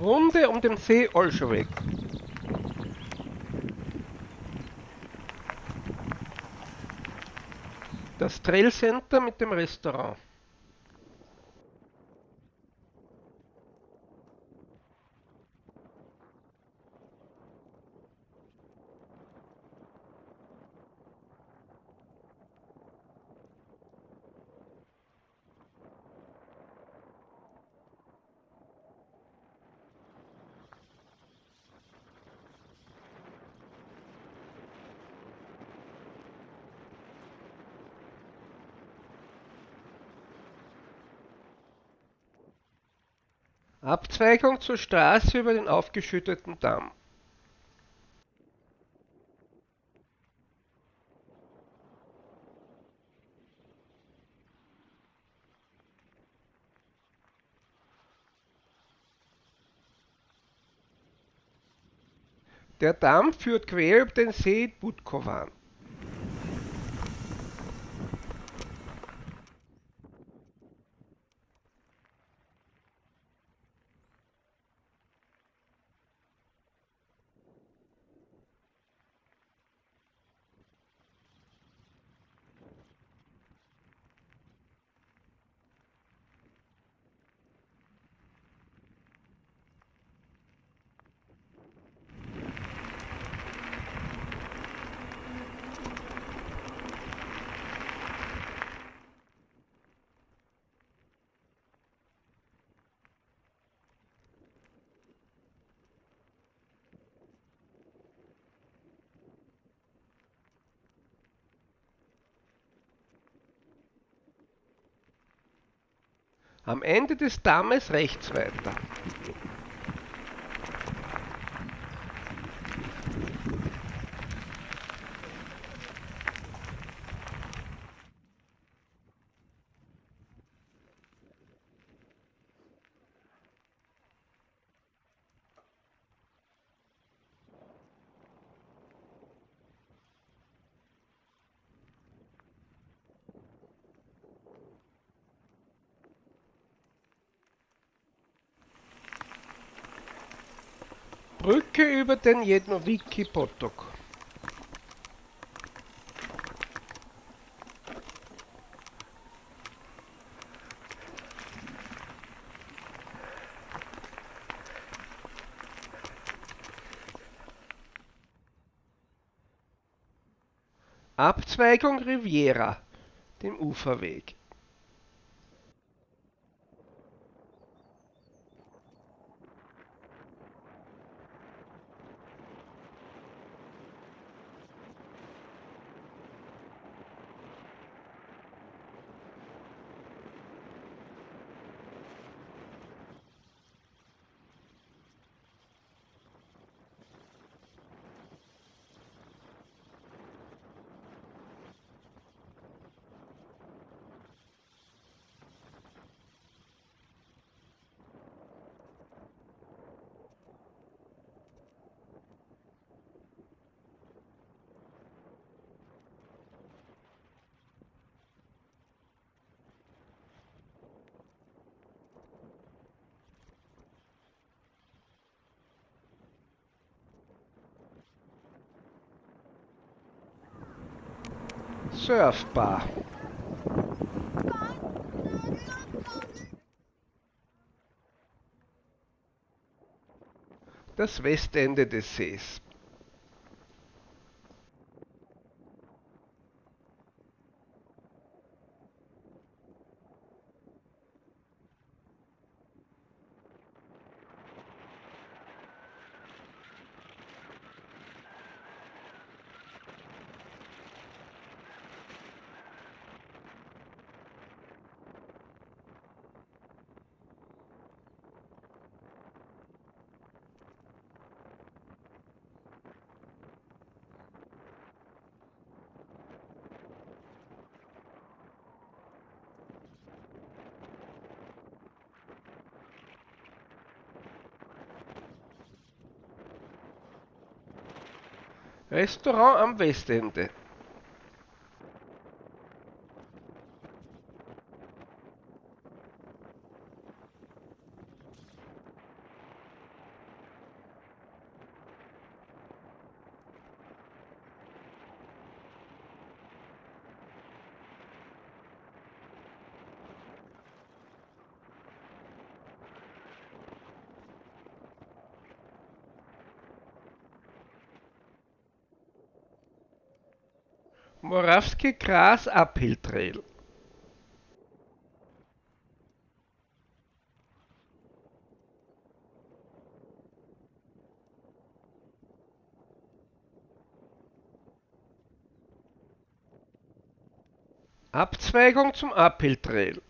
Runde um den See Olschowek. Das Trail Center mit dem Restaurant. Abzweigung zur Straße über den aufgeschütteten Damm. Der Damm führt quer über den See Budkowan. Am Ende des Dammes rechts weiter. Brücke über den Jednowicki Potok. Abzweigung Riviera, dem Uferweg. Surfbar. Das Westende des Sees. Restaurant am Westende. Morawski Gras Uphill Trail. Abzweigung zum Uphill Trail.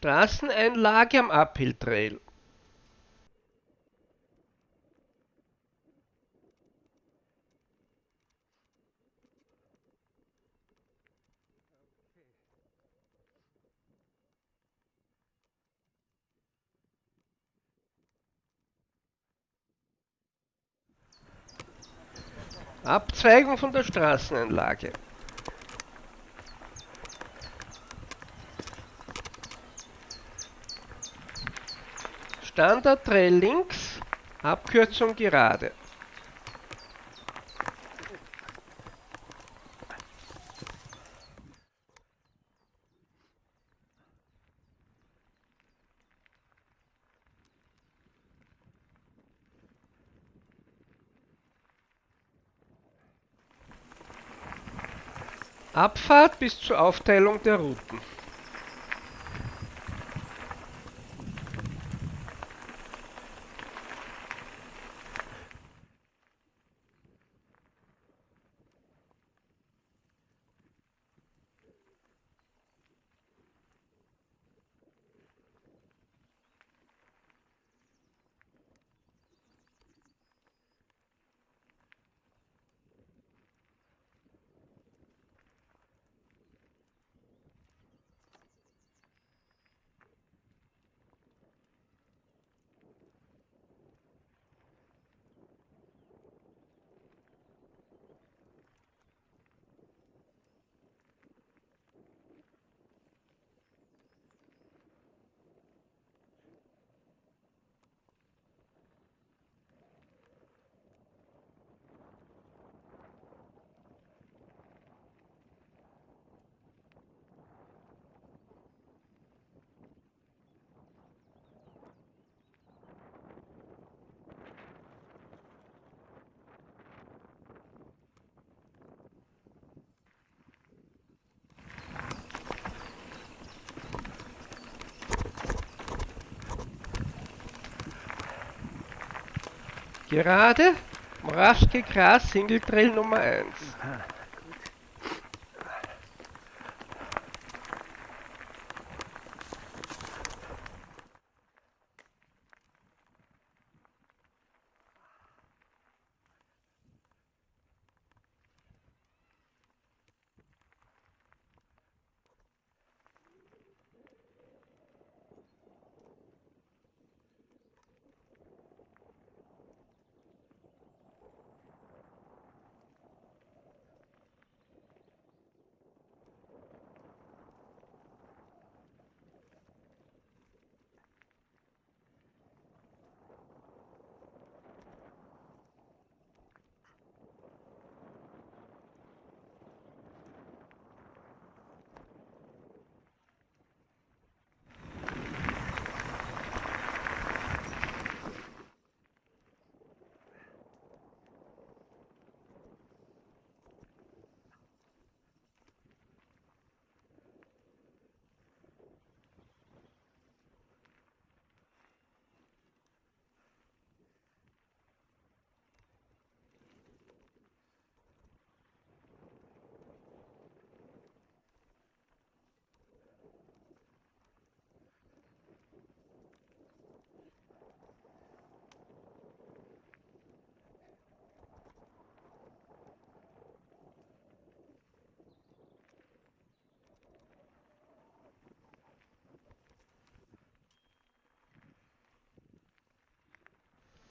Straßeneinlage am Uphill Trail. Abzweigung von der Straßeneinlage. Standard Trail links, Abkürzung gerade. Abfahrt bis zur Aufteilung der Routen. Gerade Moraschke Gras Single Trail Nummer 1.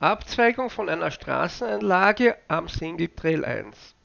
Abzweigung von einer Straßenanlage am Single Trail 1.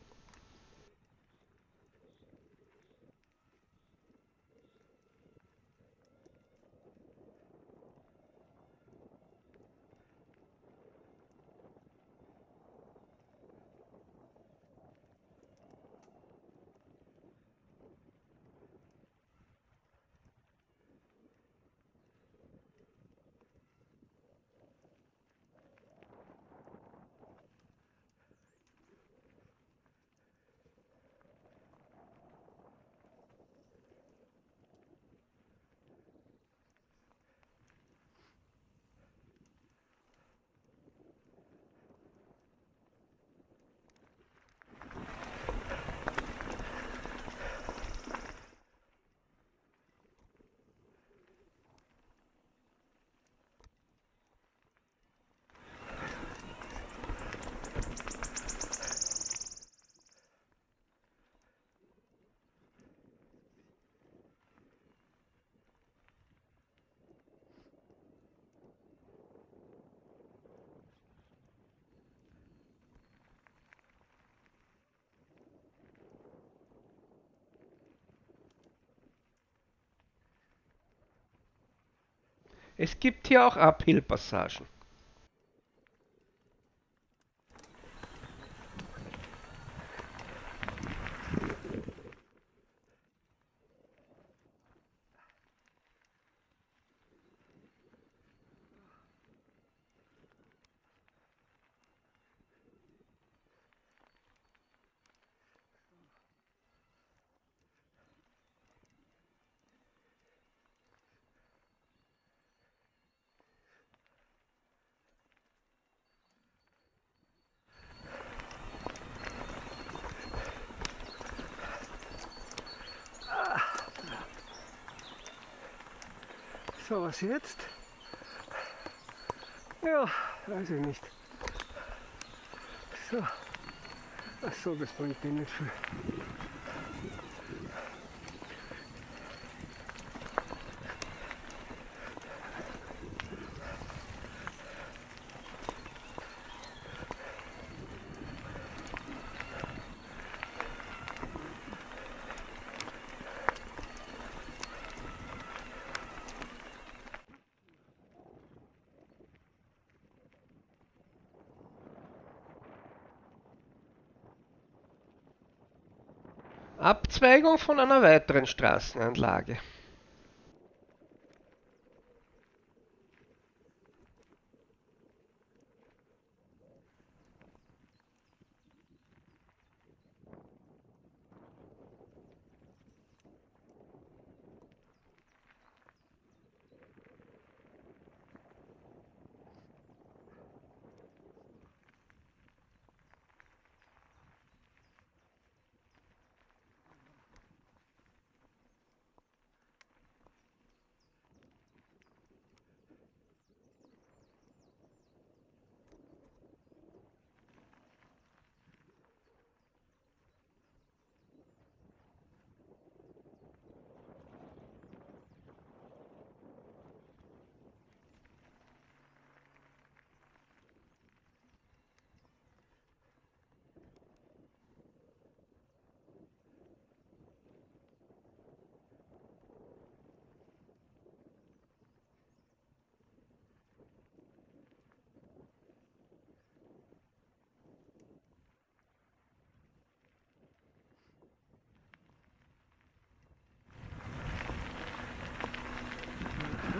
Es gibt hier auch Uphill-Passagen. So, was jetzt? Ja, weiß ich nicht. So. Ach so, das bringt dir nicht viel. Abzweigung von einer weiteren Straßenanlage.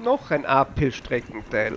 Noch ein Uphill-Streckenteil.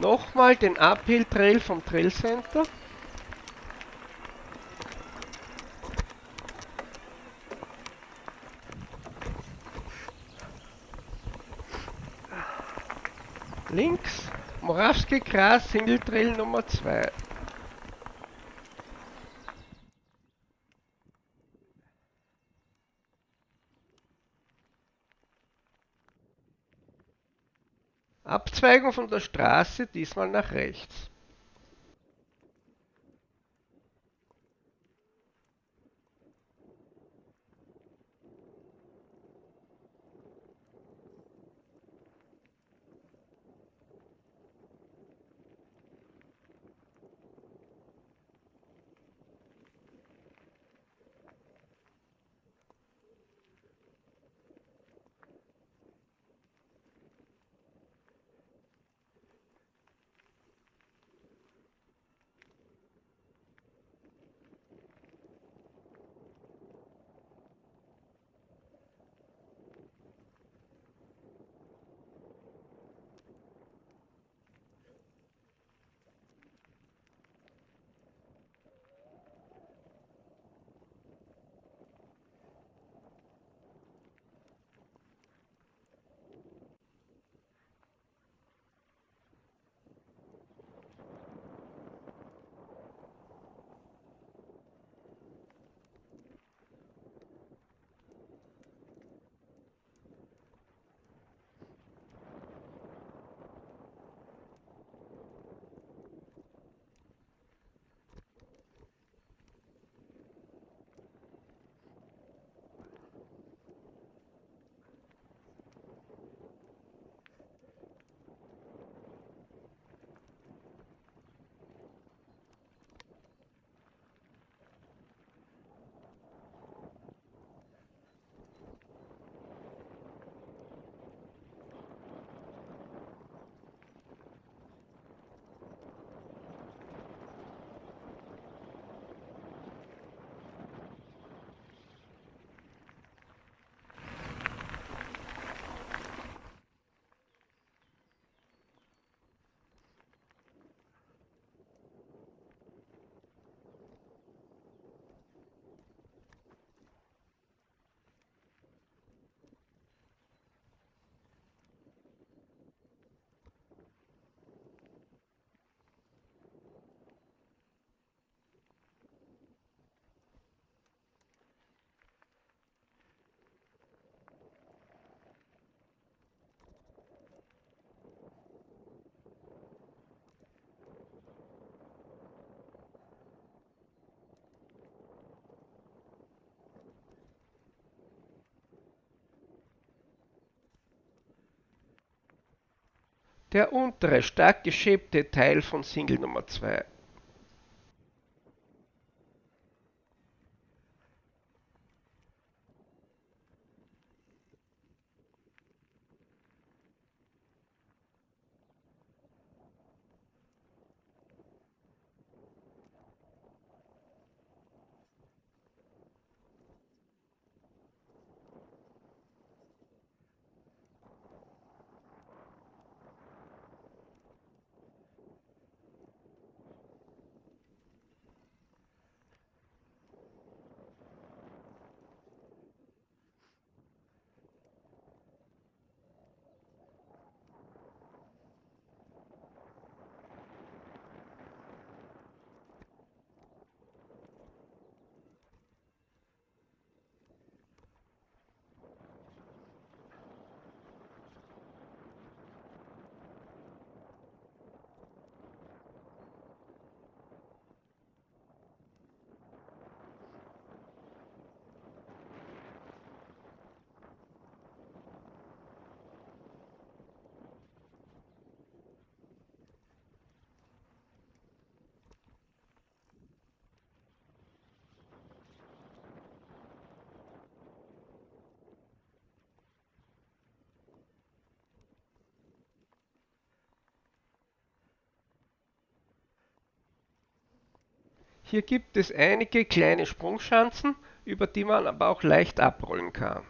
Nochmal den Uphill Trail vom Trail Center. Links Morawski Gras Single Trail Nummer 2. Abzweigung von der Straße, diesmal nach rechts. Der untere, stark geschäbte Teil von Single Nummer 2. Hier gibt es einige kleine Sprungschanzen, über die man aber auch leicht abrollen kann.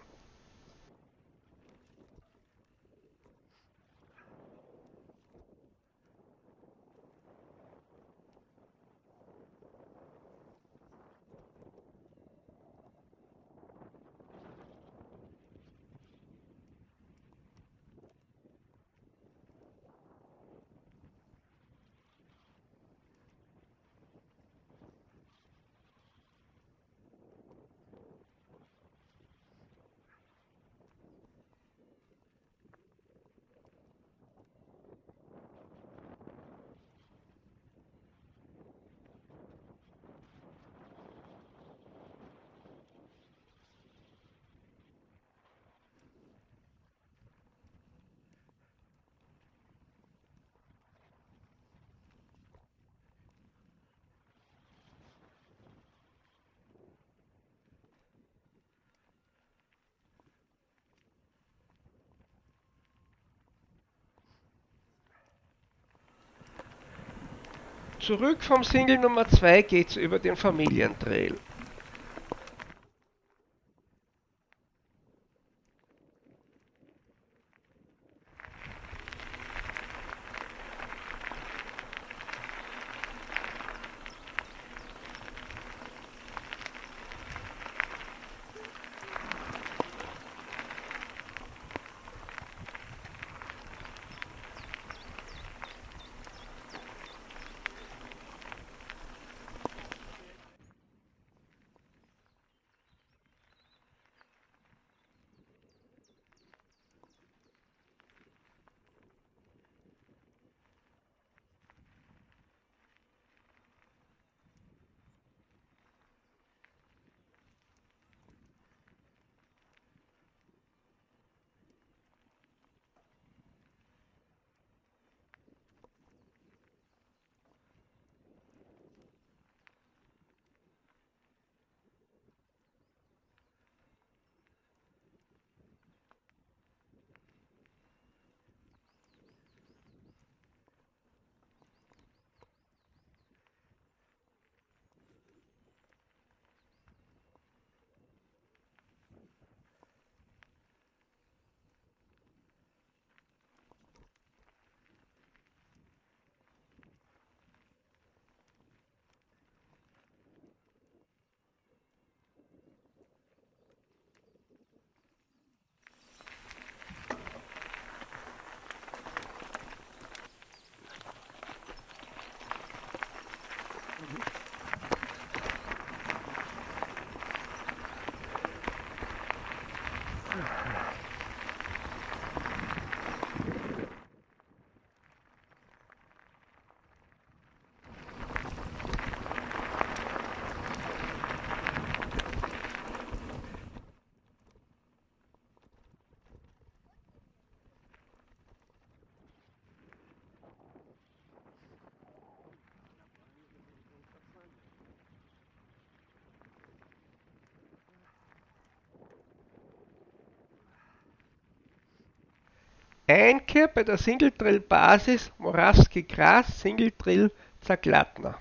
Zurück vom Single Nummer 2 geht's über den Familientrail. Einkehr bei der Single Trail Basis Moravski Gras Single Trail Zaglatna